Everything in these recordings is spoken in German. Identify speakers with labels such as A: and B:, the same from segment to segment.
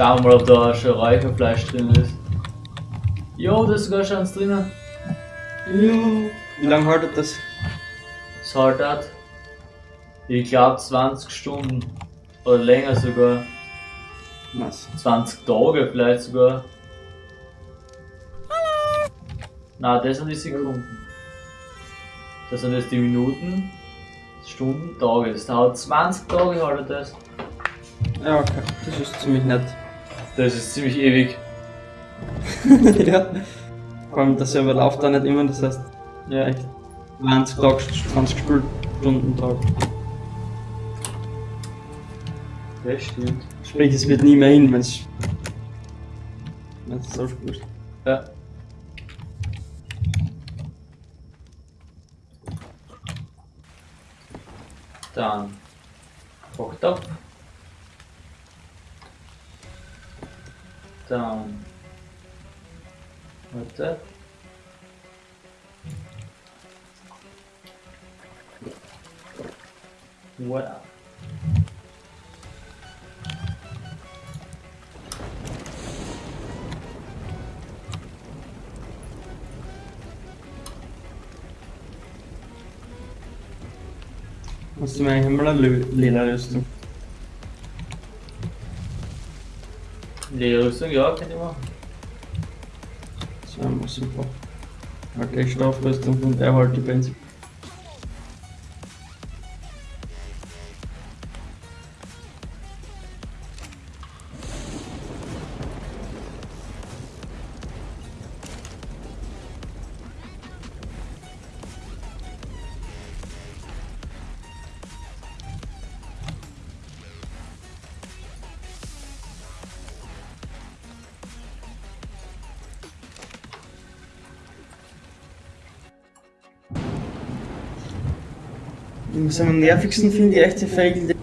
A: Schauen wir mal, ob da schon Räucherfleisch drin ist. Jo, da ist sogar schon eins drinnen.
B: Jo. Wie lange haltet das?
A: Das halt hat, ich glaube 20 Stunden. Oder länger sogar.
B: Was?
A: 20 Tage vielleicht sogar. Na, das sind die Sekunden. Das sind jetzt die Minuten, Stunden, Tage. Das dauert 20 Tage halt das.
B: Ja, okay. Das ist ziemlich nett.
A: Das ist ziemlich ewig.
B: ja. Vor allem der Server läuft da nicht immer, das heißt
A: Ja.
B: echt 20 Tage, 20 Stunden Tag.
A: Das stimmt.
B: Sprich, es wird nie mehr hin, wenn es. Wenn es so spielst.
A: Ja. Dann kocht ab. Dann warte. Voilà.
B: Hast du mir eigentlich einmal eine Lö- Lederrüstung?
A: Lederrüstung, ja, kann ich machen.
B: Das wäre immer super. Halt gleich Strafrüstung und er halt die Benzin. Am nervigsten finde ich echt die Fähigkeit.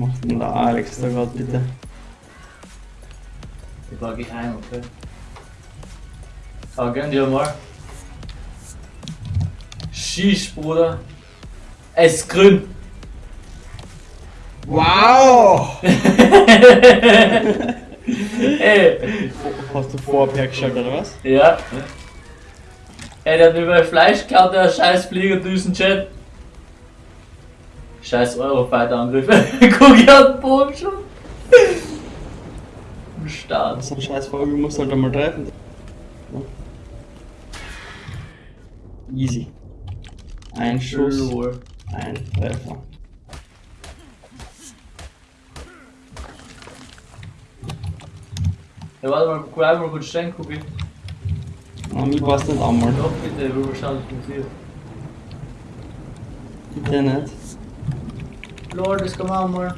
B: Macht der Alex da gerade bitte?
A: Ich war geheim, okay. Aber gönn dir mal. Shish, Bruder. Es ist grün.
B: Wow!
A: Ey,
B: Hast du vorher geschaut oder was?
A: ja. Ey, der hat mir mein Fleisch geklaut, der scheiß Fliegerdüsen-Chat. Scheiß Eurofighter-Angriff. Guck, ich hab den Bogen schon. Im Start.
B: So ein scheiß Vogel muss halt einmal treffen. Easy. Ein Schuss,
A: Lol.
B: ein Treffer.
A: Ja, warte mal, bleib mal kurz stehen, guck ich.
B: Na, mir passt nicht einmal.
A: Doch, bitte, ich will mal schauen, was passiert.
B: Bitte nicht.
A: Lol, das kann man auch mal.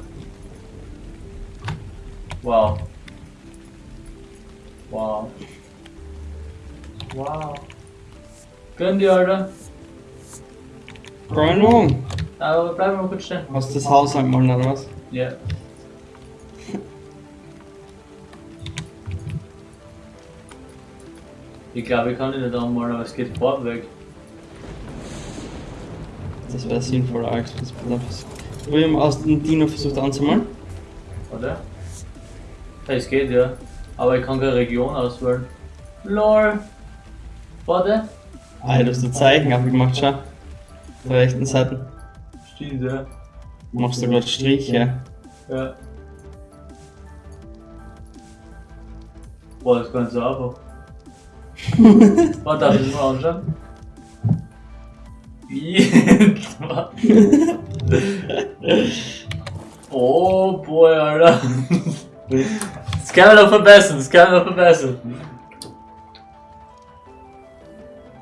A: Wow. Wow. Wow. Gönn dir, Alter.
B: Keine Ahnung.
A: Aber bleib mal kurz stehen.
B: Hast du das Haus angemalt oder was?
A: Ja. Ich glaube, ich kann ihn nicht anmalen, aber es geht Farben weg.
B: Das wäre sinnvoll, Alex. Das Wir aus dem Dino versucht anzumalen.
A: Ja, es geht ja. Aber ich kann keine Region auswählen. LOL! Warte!
B: Ah, du hast ein Zeichen abgemacht, schau. Auf der rechten Seite.
A: Stimmt, ja.
B: Machst du gerade Striche?
A: Ja. Boah, das ist ganz einfach. Was darf ich das mal anschauen? Wie? oh boy, Alter. Das kann man noch verbessern, das kann man noch verbessern.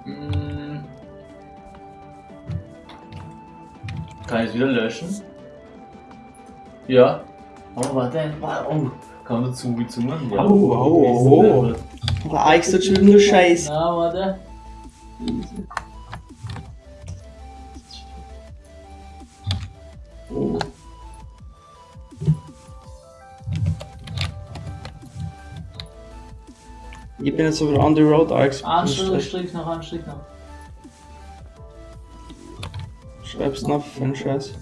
A: Hm. Kann ich es wieder löschen? Ja. Oh, warte. Oh. Kann man dazu wie zu machen? Ja.
B: Oh, oh, oh. Da extra schon nur Scheiß.
A: Na, warte.
B: Ich bin jetzt sogar on the road, Alex.
A: Anstrich, Strich noch, Anstrich noch.
B: Schreib's noch für einen Scheiß.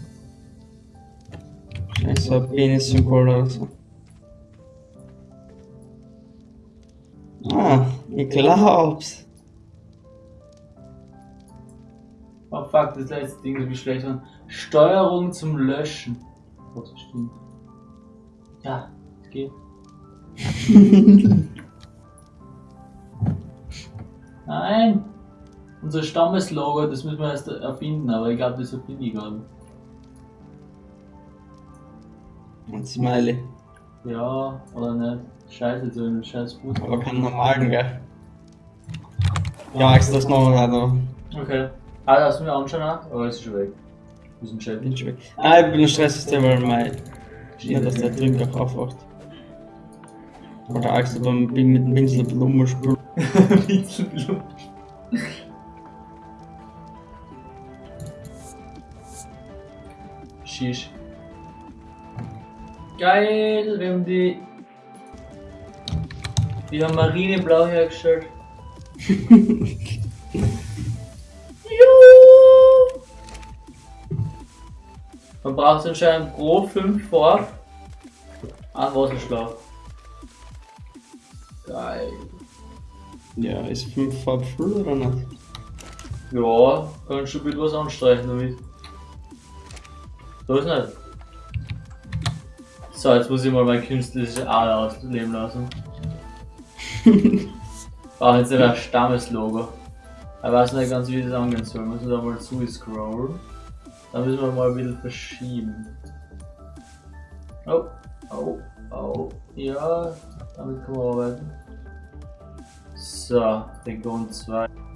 B: Scheiße, ein Penis-Symbol oder so. Ah, ich glaub's.
A: Oh fuck, das letzte Ding ist wie schlecht. Mann. Steuerung zum Löschen. Oh, das stimmt. Ja, geht. Nein! Unser Stammeslogo, das müssen wir erst erfinden, aber ich glaube, das erfinde ich gerade.
B: Ein Smiley.
A: Ja, oder nicht? Scheiße, so ein scheiß Fuß.
B: Aber keinen normalen, gell? Ja, Alex, das wir leider.
A: Okay. Ah, hast du mir anschauen? Oder ist schon weg? Wir sind
B: schon weg. Ah, ich bin im Stresssystem, weil mein. Nicht, dass der auch aufwacht. Oder du beim mit dem Pinsel Blumen spült.
A: Wieselblut. Shish. Geil, wir haben die. Die haben Marineblau hergestellt. Man braucht anscheinend pro 5 Farb einen Wasserschlauch. Geil.
B: Ja, ist 5 Farb voll oder nicht?
A: Ja, kannst du bitte was anstreichen damit. So ist nicht. So, jetzt muss ich mal mein künstliches Ader ausleben lassen. Brauche jetzt nicht ein Stammeslogo. Ich weiß nicht ganz, wie das angehen soll. Müssen wir da mal zu scrollen. Dann müssen wir mal ein bisschen verschieben. Oh, oh, oh. Ja, damit kann man arbeiten. So, Region 2.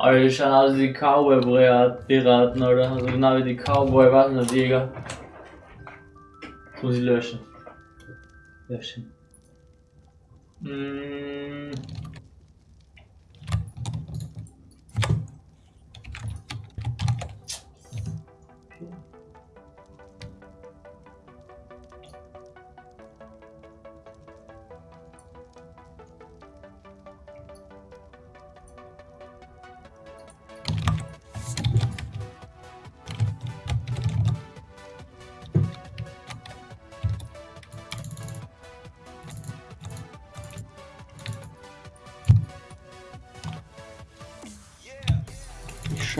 A: Aus wie die Cowboy-Piraten, oder? Also genau wie die Cowboy, was nicht, Jäger. Das muss ich löschen. Löschen. Mm.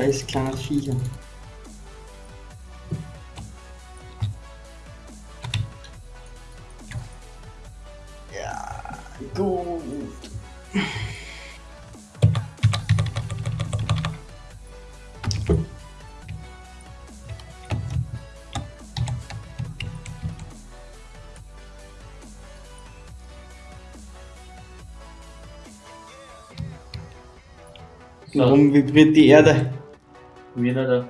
B: Scheiß kleines Viecher. Ja, gut. Warum vibriert die Erde?
A: Wieder da.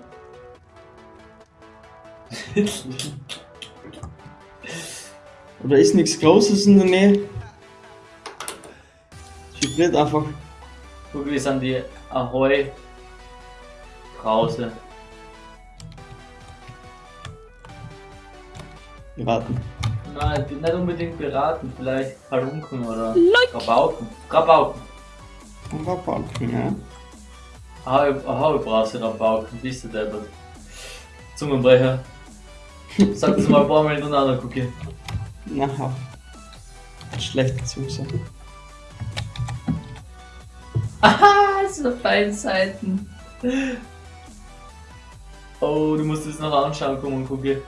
B: Oder ist nichts Großes in der Nähe? Es vibriert einfach.
A: Guck, wir sind die Ahoi Brause.
B: Wir warten.
A: Nein, nicht unbedingt beraten, vielleicht Halunken oder Rabauken. Rabauken.
B: Und Rabauken, ja.
A: Brauchst du Rabauken, bist du deppert. Zungenbrecher. Sag das mal ein paar Mal hintereinander, Cookie.
B: Na, schlechte Zuse.
A: Aha, so feine Seiten. Oh, du musst es noch anschauen, komm und Cookie.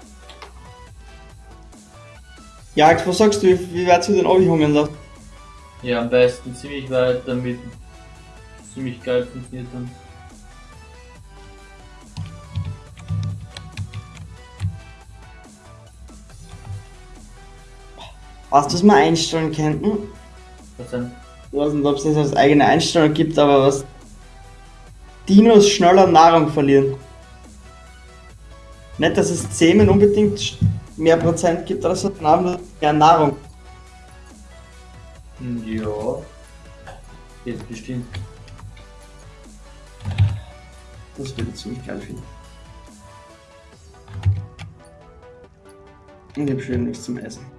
B: Ja, was sagst du, wie weit du den abhängen lässt?
A: Ja, am besten ziemlich weit, damit ziemlich geil funktioniert dann.
B: Weißt du, was wir einstellen könnten?
A: Was denn?
B: Ich weiß nicht, ob es das als eigene Einstellung gibt, aber was. Dinos schneller Nahrung verlieren. Nicht, dass es Zähmen unbedingt mehr Prozent gibt oder so, sondern mehr Nahrung.
A: Hm, Ja. Jetzt bestimmt.
B: Das würde ich ziemlich geil finden. Und ich hab schön nichts zum Essen.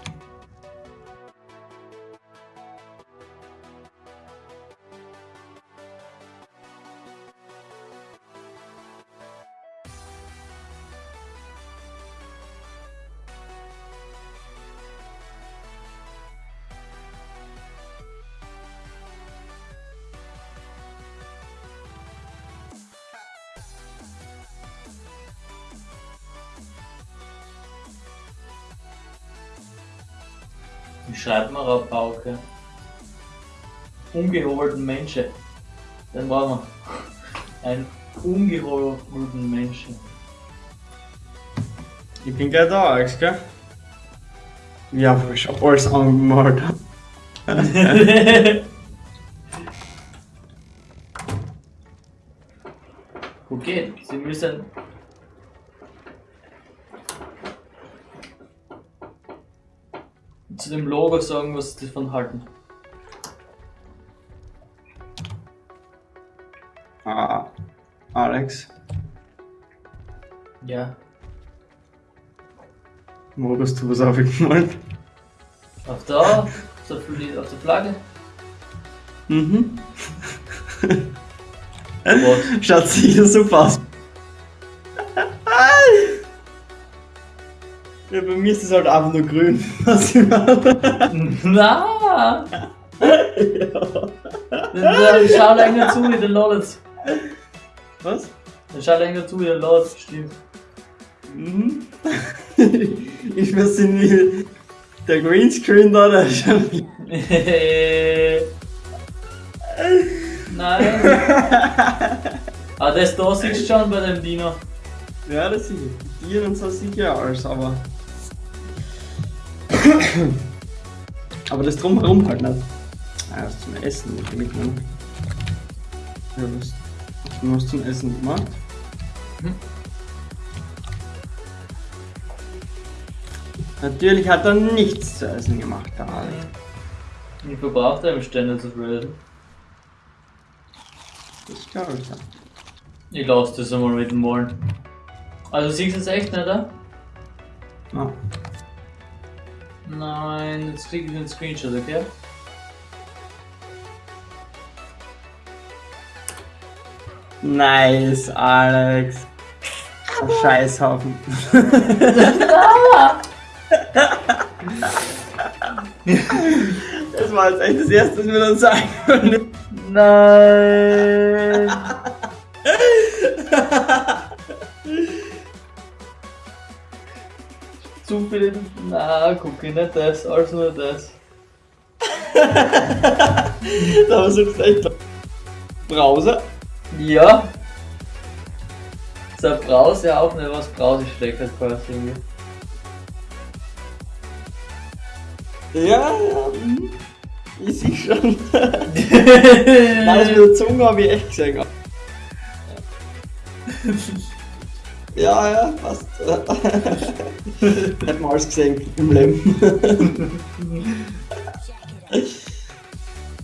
A: Wie schreibt man Rabauke? Ungeholten Menschen. Den brauchen wir. Ein ungeholten Menschen.
B: Ich bin gleich da, Alex, gell? Ja, ich hab alles angemalt.
A: okay, Sie müssen. Zu dem Logo sagen, was Sie davon halten.
B: Ah, Alex,
A: Ja.
B: wo hast du was aufgemalt?
A: Auf da, auf der, auf der Flagge.
B: Mhm. Schaut sicher super aus. Ja, bei mir ist es halt einfach nur grün. Was ich meine.
A: Na!
B: ja.
A: Dann schau länger zu, wie der ladet.
B: Was?
A: Dann schau länger zu, wie der ladet, stimmt.
B: Mhm. ich weiß nicht, der Greenscreen da, der ist schon.
A: Nein. Ah, das da siehst du schon bei dem Dino.
B: Ja, das sehe ich. Dir und so sicher alles, aber. Aber das drumherum halt nicht. Ah, das zum Essen nicht mitnehmen. Ja, was? Hast du was zum Essen gemacht?
A: Hm.
B: Natürlich hat er nichts zu essen gemacht, der Alex.
A: Ich verbraucht er im Ständer zu fressen.
B: Das glaube ich ja.
A: Ich lasse das einmal mit dem Malen. Also siehst du es echt nicht, oder?
B: Ah.
A: Nein, jetzt krieg ich den Screenshot, okay?
B: Nice, Alex. Ein Scheißhaufen. das war jetzt echt das erste, was wir dann sagen können.
A: Nein! Zu viele. Na, guck ich nicht das, alles nur das.
B: da versuchst du echt. Browser?
A: Ja. So Brause ja auch nicht, was Brause steckt halt quasi irgendwie.
B: Ja, ja. mhm. Ich sehe schon. Nein, das mit der Zunge habe ich echt gesehen. Ja, ja, passt. Hätten wir alles gesehen im Leben.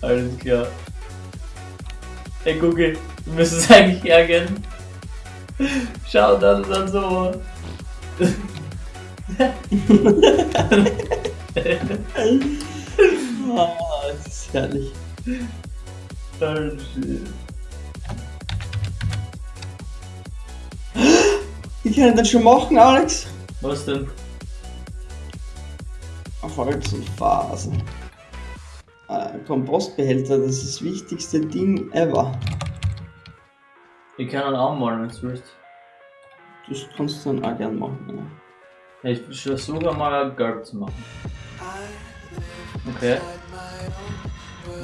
A: Alles klar. Hey Google, wir müssen es eigentlich hergehen. Schau, das ist dann so.
B: Ah, das ist herrlich.
A: Oh, shit.
B: Wie kann ich das schon machen, Alex?
A: Was denn?
B: Auf Holz und Phasen. Äh, Kompostbehälter, das ist das wichtigste Ding ever.
A: Ich kann ihn anmalen, wenn du willst.
B: Das kannst du dann auch gern machen. Ja.
A: Ich versuche mal gelb zu machen. Okay.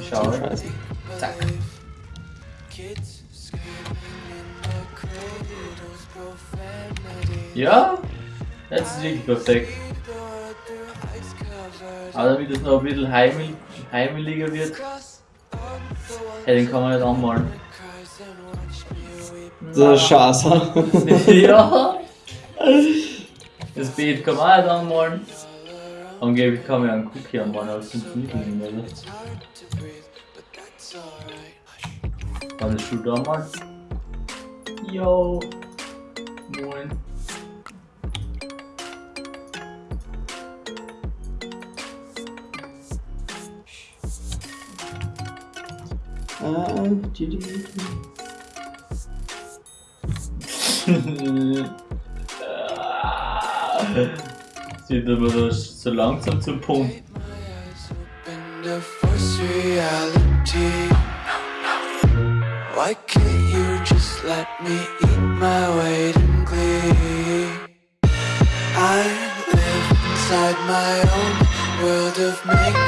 A: Ich schaue. Zack. Ja? Jetzt ist wirklich perfekt. Aber damit es noch ein bisschen heimel heimeliger wird, hey, den kann man nicht anmalen.
B: Das ist scheiße.
A: ja! Das Beet kann man auch nicht anmalen. Angeblich kann man ja einen Cookie anmalen, aber das funktioniert nicht mehr. oder? Kann ich schon da mal? Yo! Moin.
B: Äh, die- die- die-
A: Sieht aber das so langsam zum Punkt.
C: And to force reality. Why can't you just let me eat my weight in glee? I live inside my own world of make.